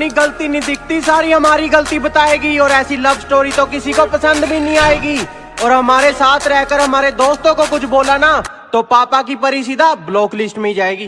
अपनी गलती नहीं दिखती, सारी हमारी गलती बताएगी और ऐसी लव स्टोरी तो किसी को पसंद भी नहीं आएगी। और हमारे साथ रहकर, हमारे दोस्तों को कुछ बोला ना तो पापा की परी सीधा ब्लॉक लिस्ट में ही जाएगी।